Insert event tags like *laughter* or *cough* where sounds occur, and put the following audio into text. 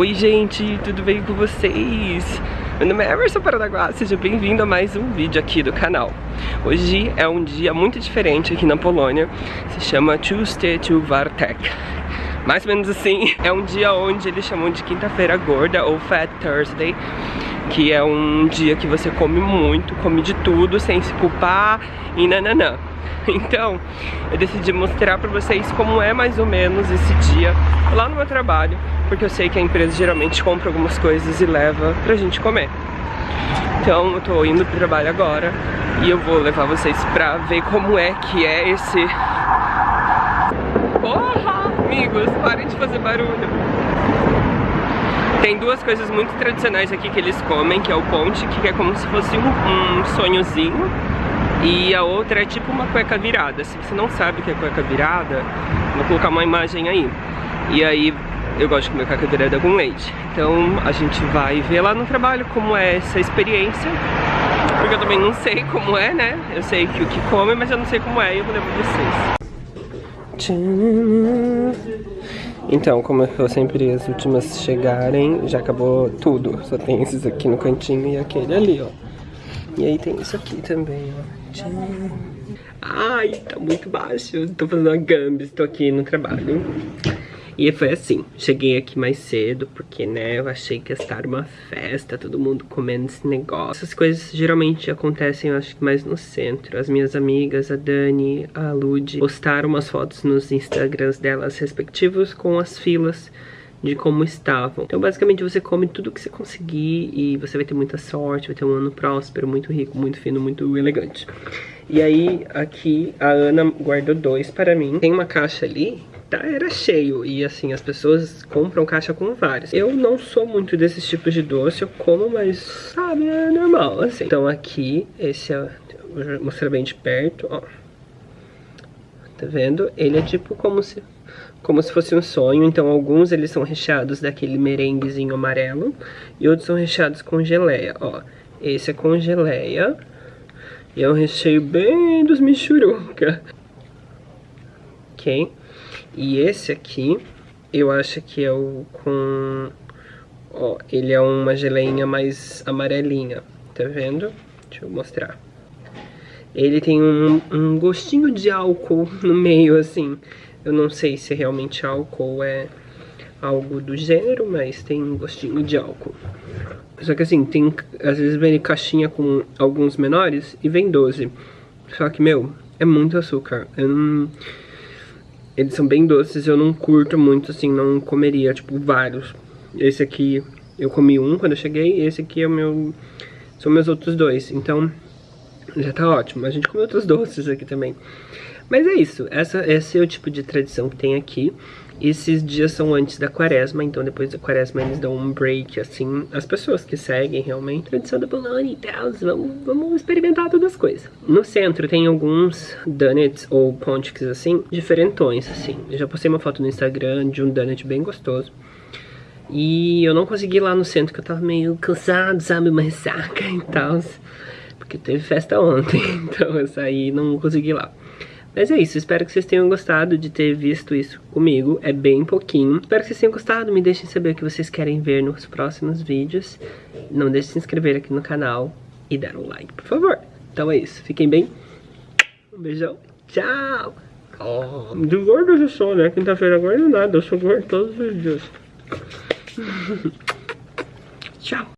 Oi gente, tudo bem com vocês? Meu nome é Emerson Paranaguá, seja bem-vindo a mais um vídeo aqui do canal. Hoje é um dia muito diferente aqui na Polônia Se chama Tuesday to Mais ou menos assim, *laughs* é um dia onde eles chamam de quinta-feira gorda ou Fat Thursday Que é um dia que você come muito, come de tudo sem se culpar e nananã *laughs* Então, eu decidi mostrar pra vocês como é mais ou menos esse dia lá no meu trabalho, porque eu sei que a empresa geralmente compra algumas coisas e leva pra gente comer. Então, eu tô indo pro trabalho agora e eu vou levar vocês pra ver como é que é esse... Porra, amigos, parem de fazer barulho. Tem duas coisas muito tradicionais aqui que eles comem, que é o ponte, que é como se fosse um, um sonhozinho e a outra é tipo uma cueca virada. Se você não sabe o que é cueca virada, vou colocar uma imagem aí. E aí eu gosto de comer cueca virada com leite. Então a gente vai ver lá no trabalho como é essa experiência. Porque eu também não sei como é, né? Eu sei que o que come, mas eu não sei como é e eu vou levar vocês. Então, como eu sempre as últimas chegarem, já acabou tudo. Só tem esses aqui no cantinho e aquele ali, ó. E aí tem isso aqui também, ó. Ai, tá muito baixo. Tô fazendo uma gambis, tô aqui no trabalho. E foi assim, cheguei aqui mais cedo, porque, né, eu achei que ia estar uma festa, todo mundo comendo esse negócio. Essas coisas geralmente acontecem, eu acho que mais no centro. As minhas amigas, a Dani, a Lud, postaram umas fotos nos Instagrams delas respectivos com as filas de como estavam. Então basicamente você come tudo que você conseguir e você vai ter muita sorte, vai ter um ano próspero, muito rico, muito fino, muito elegante. E aí aqui a Ana guardou dois para mim. Tem uma caixa ali tá, era cheio e assim, as pessoas compram caixa com vários. Eu não sou muito desses tipos de doce, eu como, mas sabe, é normal, assim. Então aqui, esse é, vou mostrar bem de perto, ó. Tá vendo? Ele é tipo como se como se fosse um sonho, então alguns eles são recheados daquele merenguezinho amarelo e outros são recheados com geleia, ó. Esse é com geleia e é um recheio bem dos michuruca. Ok? E esse aqui, eu acho que é o com... Ó, ele é uma geleinha mais amarelinha, tá vendo? Deixa eu mostrar. Ele tem um, um gostinho de álcool *laughs* no meio, assim. Eu não sei se realmente álcool é algo do gênero, mas tem um gostinho de álcool. Só que assim, tem, às vezes vem caixinha com alguns menores e vem 12. Só que, meu, é muito açúcar. Não... Eles são bem doces, eu não curto muito, assim, não comeria, tipo, vários. Esse aqui, eu comi um quando eu cheguei, esse aqui é o meu... São meus outros dois, então já tá ótimo. A gente come outros doces aqui também. Mas é isso, essa, esse é o tipo de tradição que tem aqui. Esses dias são antes da quaresma, então depois da quaresma eles dão um break, assim, as pessoas que seguem realmente. Tradição da Bologna e tal, vamos, vamos experimentar todas as coisas. No centro tem alguns donuts ou pontics, assim, diferentões, assim. Eu já postei uma foto no Instagram de um donut bem gostoso. E eu não consegui ir lá no centro, que eu tava meio cansado, sabe, uma ressaca e tal. Porque teve festa ontem, *laughs* então eu saí e não consegui ir lá. Mas é isso, espero que vocês tenham gostado de ter visto isso comigo, é bem pouquinho. Espero que vocês tenham gostado, me deixem saber o que vocês querem ver nos próximos vídeos. Não deixe de se inscrever aqui no canal e dar um like, por favor. Então é isso, fiquem bem. Um beijão, tchau! Oh, de gordo eu sou, né? Quinta-feira agora não nada, eu sou gordo todos os dias. *laughs* tchau!